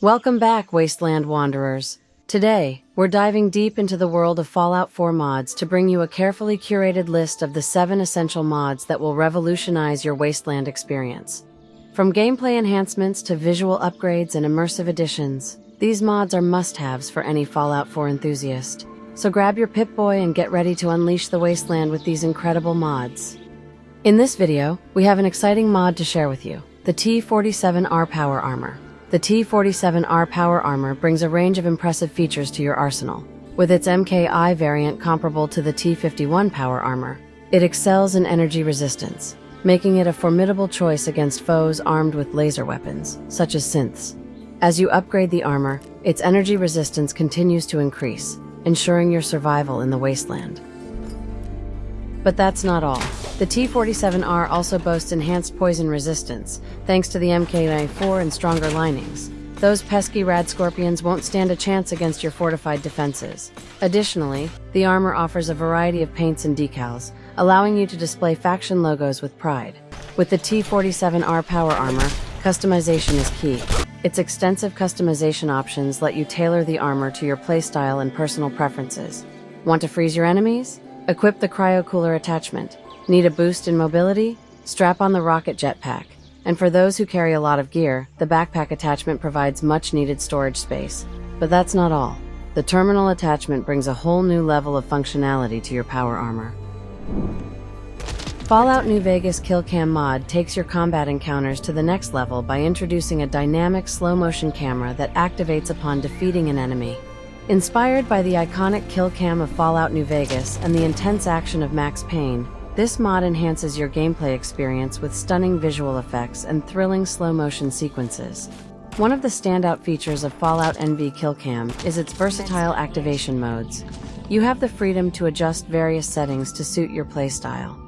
Welcome back, Wasteland Wanderers. Today, we're diving deep into the world of Fallout 4 mods to bring you a carefully curated list of the seven essential mods that will revolutionize your Wasteland experience. From gameplay enhancements to visual upgrades and immersive additions, these mods are must-haves for any Fallout 4 enthusiast. So grab your Pip-Boy and get ready to unleash the Wasteland with these incredible mods. In this video, we have an exciting mod to share with you, the T-47R Power Armor. The T-47R Power Armor brings a range of impressive features to your arsenal. With its MKI variant comparable to the T-51 Power Armor, it excels in energy resistance, making it a formidable choice against foes armed with laser weapons, such as synths. As you upgrade the armor, its energy resistance continues to increase, ensuring your survival in the wasteland. But that's not all. The T-47R also boasts enhanced poison resistance, thanks to the MK94 and stronger linings. Those pesky rad scorpions won't stand a chance against your fortified defenses. Additionally, the armor offers a variety of paints and decals, allowing you to display faction logos with pride. With the T-47R power armor, customization is key. Its extensive customization options let you tailor the armor to your playstyle and personal preferences. Want to freeze your enemies? Equip the cryo cooler attachment. Need a boost in mobility? Strap on the rocket jetpack. And for those who carry a lot of gear, the backpack attachment provides much needed storage space. But that's not all. The terminal attachment brings a whole new level of functionality to your power armor. Fallout New Vegas Kill Cam mod takes your combat encounters to the next level by introducing a dynamic slow motion camera that activates upon defeating an enemy. Inspired by the iconic kill cam of Fallout New Vegas and the intense action of Max Payne, this mod enhances your gameplay experience with stunning visual effects and thrilling slow-motion sequences. One of the standout features of Fallout NV Killcam is its versatile activation modes. You have the freedom to adjust various settings to suit your playstyle.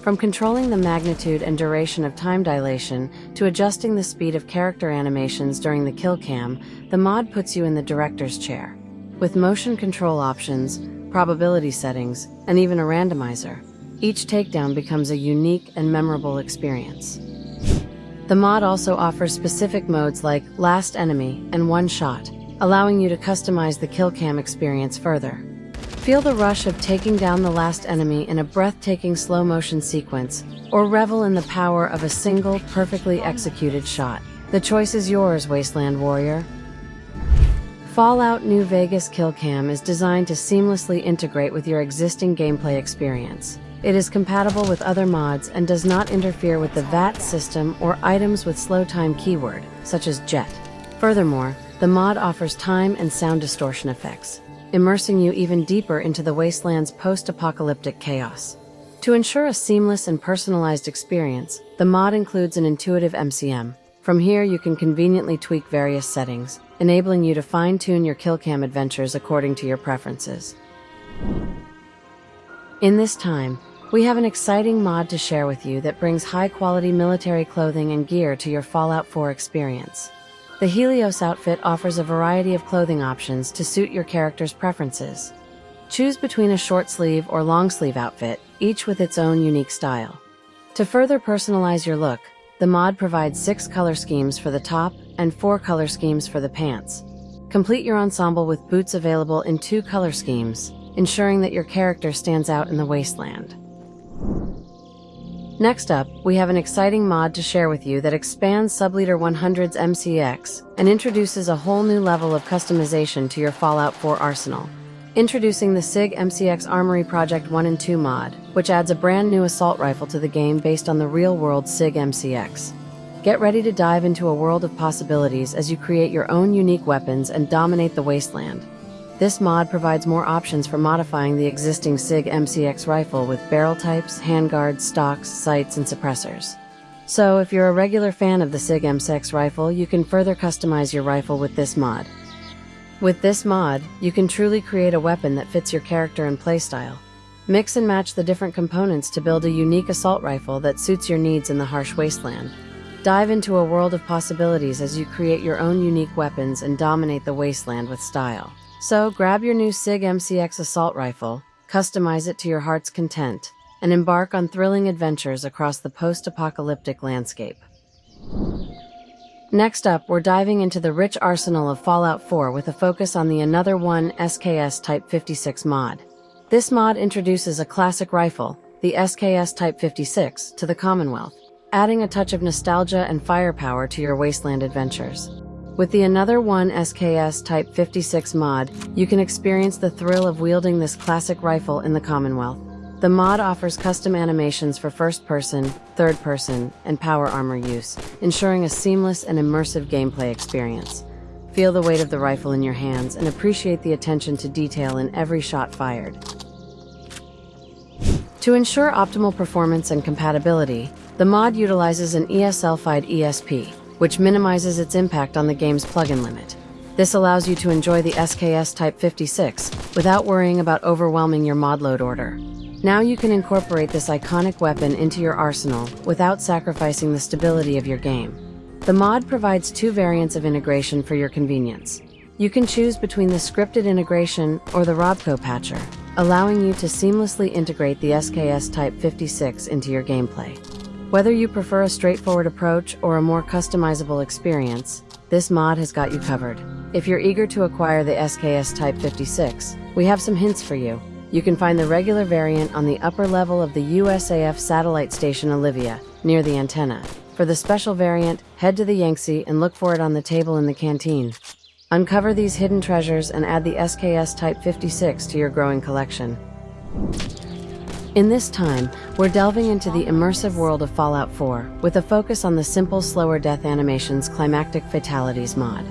From controlling the magnitude and duration of time dilation to adjusting the speed of character animations during the kill cam, the mod puts you in the director's chair. With motion control options, probability settings, and even a randomizer, each takedown becomes a unique and memorable experience. The mod also offers specific modes like Last Enemy and One Shot, allowing you to customize the kill cam experience further. Feel the rush of taking down the last enemy in a breathtaking slow motion sequence, or revel in the power of a single, perfectly executed shot. The choice is yours, Wasteland Warrior. Fallout New Vegas Kill Cam is designed to seamlessly integrate with your existing gameplay experience. It is compatible with other mods and does not interfere with the VATS system or items with slow time keyword, such as JET. Furthermore, the mod offers time and sound distortion effects, immersing you even deeper into the wasteland's post-apocalyptic chaos. To ensure a seamless and personalized experience, the mod includes an intuitive MCM. From here, you can conveniently tweak various settings, enabling you to fine-tune your killcam adventures according to your preferences. In this time, we have an exciting mod to share with you that brings high-quality military clothing and gear to your Fallout 4 experience. The Helios outfit offers a variety of clothing options to suit your character's preferences. Choose between a short sleeve or long sleeve outfit, each with its own unique style. To further personalize your look, the mod provides six color schemes for the top and four color schemes for the pants. Complete your ensemble with boots available in two color schemes, ensuring that your character stands out in the wasteland. Next up, we have an exciting mod to share with you that expands Subleader 100's MCX and introduces a whole new level of customization to your Fallout 4 arsenal. Introducing the SIG MCX Armory Project 1 and 2 mod, which adds a brand new assault rifle to the game based on the real-world SIG MCX. Get ready to dive into a world of possibilities as you create your own unique weapons and dominate the wasteland. This mod provides more options for modifying the existing SIG MCX rifle with barrel types, handguards, stocks, sights, and suppressors. So, if you're a regular fan of the SIG MCX rifle, you can further customize your rifle with this mod. With this mod, you can truly create a weapon that fits your character and playstyle. Mix and match the different components to build a unique assault rifle that suits your needs in the harsh wasteland. Dive into a world of possibilities as you create your own unique weapons and dominate the wasteland with style. So grab your new SIG MCX assault rifle, customize it to your heart's content, and embark on thrilling adventures across the post-apocalyptic landscape. Next up, we're diving into the rich arsenal of Fallout 4 with a focus on the Another One SKS Type 56 mod. This mod introduces a classic rifle, the SKS Type 56, to the Commonwealth, adding a touch of nostalgia and firepower to your wasteland adventures. With the Another One SKS Type 56 mod, you can experience the thrill of wielding this classic rifle in the Commonwealth. The mod offers custom animations for first person, third person, and power armor use, ensuring a seamless and immersive gameplay experience. Feel the weight of the rifle in your hands and appreciate the attention to detail in every shot fired. To ensure optimal performance and compatibility, the mod utilizes an ESL-fied ESP, which minimizes its impact on the game's plugin limit. This allows you to enjoy the SKS Type 56 without worrying about overwhelming your mod load order. Now you can incorporate this iconic weapon into your arsenal without sacrificing the stability of your game. The mod provides two variants of integration for your convenience. You can choose between the scripted integration or the Robco patcher, allowing you to seamlessly integrate the SKS Type 56 into your gameplay. Whether you prefer a straightforward approach or a more customizable experience, this mod has got you covered. If you're eager to acquire the SKS Type 56, we have some hints for you. You can find the regular variant on the upper level of the USAF satellite station Olivia, near the antenna. For the special variant, head to the Yangtze and look for it on the table in the canteen. Uncover these hidden treasures and add the SKS Type 56 to your growing collection. In this time, we're delving into the immersive world of Fallout 4, with a focus on the simple, slower death animations Climactic Fatalities mod.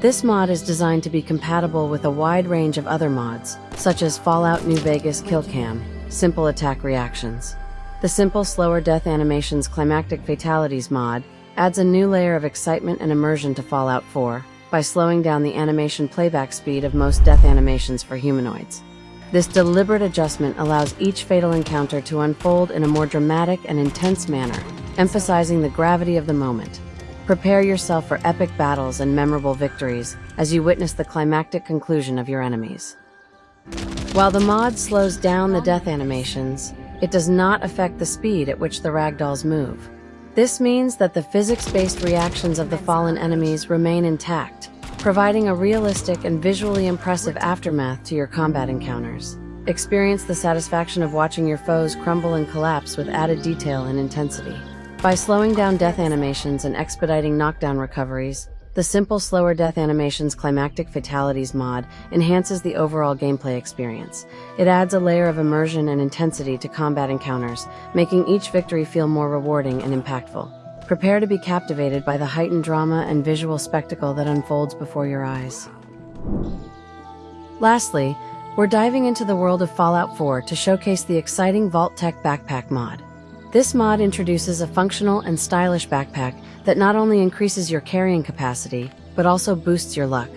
This mod is designed to be compatible with a wide range of other mods, such as Fallout New Vegas Kill Cam, Simple Attack Reactions. The Simple Slower Death Animations Climactic Fatalities mod adds a new layer of excitement and immersion to Fallout 4 by slowing down the animation playback speed of most death animations for humanoids. This deliberate adjustment allows each fatal encounter to unfold in a more dramatic and intense manner, emphasizing the gravity of the moment. Prepare yourself for epic battles and memorable victories as you witness the climactic conclusion of your enemies. While the mod slows down the death animations, it does not affect the speed at which the ragdolls move. This means that the physics-based reactions of the fallen enemies remain intact, providing a realistic and visually impressive aftermath to your combat encounters. Experience the satisfaction of watching your foes crumble and collapse with added detail and intensity. By slowing down death animations and expediting knockdown recoveries, the simple slower death animations climactic fatalities mod enhances the overall gameplay experience. It adds a layer of immersion and intensity to combat encounters, making each victory feel more rewarding and impactful. Prepare to be captivated by the heightened drama and visual spectacle that unfolds before your eyes. Lastly, we're diving into the world of Fallout 4 to showcase the exciting Vault-Tec Backpack mod. This mod introduces a functional and stylish backpack that not only increases your carrying capacity, but also boosts your luck.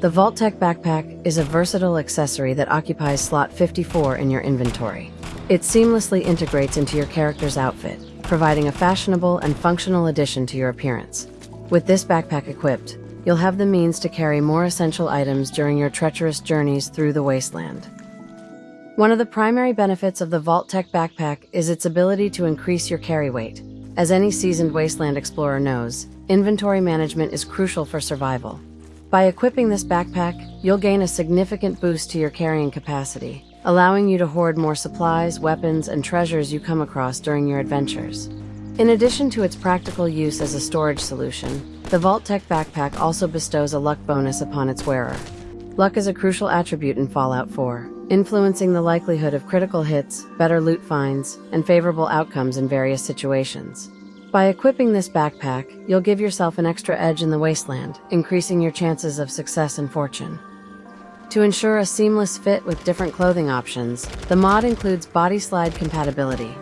The Vault-Tec backpack is a versatile accessory that occupies slot 54 in your inventory. It seamlessly integrates into your character's outfit, providing a fashionable and functional addition to your appearance. With this backpack equipped, you'll have the means to carry more essential items during your treacherous journeys through the wasteland. One of the primary benefits of the Vault-Tec backpack is its ability to increase your carry weight. As any seasoned wasteland explorer knows, inventory management is crucial for survival. By equipping this backpack, you'll gain a significant boost to your carrying capacity, allowing you to hoard more supplies, weapons, and treasures you come across during your adventures. In addition to its practical use as a storage solution, the Vault-Tec backpack also bestows a luck bonus upon its wearer. Luck is a crucial attribute in Fallout 4, influencing the likelihood of critical hits, better loot finds, and favorable outcomes in various situations. By equipping this backpack, you'll give yourself an extra edge in the wasteland, increasing your chances of success and fortune. To ensure a seamless fit with different clothing options, the mod includes BodySlide compatibility.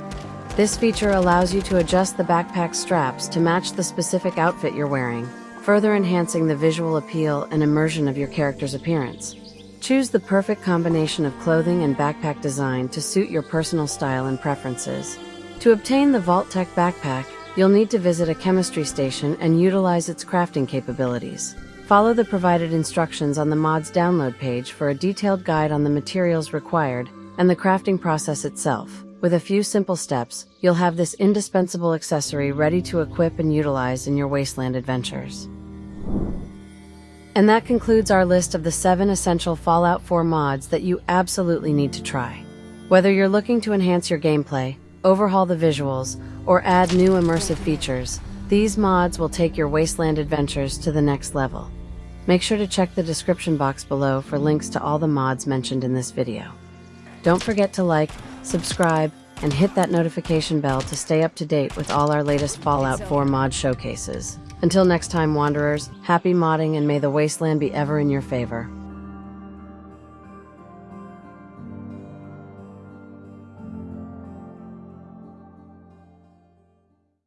This feature allows you to adjust the backpack straps to match the specific outfit you're wearing, further enhancing the visual appeal and immersion of your character's appearance. Choose the perfect combination of clothing and backpack design to suit your personal style and preferences. To obtain the Vault-Tec backpack, you'll need to visit a chemistry station and utilize its crafting capabilities. Follow the provided instructions on the mod's download page for a detailed guide on the materials required and the crafting process itself. With a few simple steps, you'll have this indispensable accessory ready to equip and utilize in your wasteland adventures. And that concludes our list of the seven essential Fallout 4 mods that you absolutely need to try. Whether you're looking to enhance your gameplay, overhaul the visuals, or add new immersive features, these mods will take your Wasteland adventures to the next level. Make sure to check the description box below for links to all the mods mentioned in this video. Don't forget to like, subscribe, and hit that notification bell to stay up to date with all our latest Fallout 4 mod showcases. Until next time, Wanderers, happy modding and may the wasteland be ever in your favor.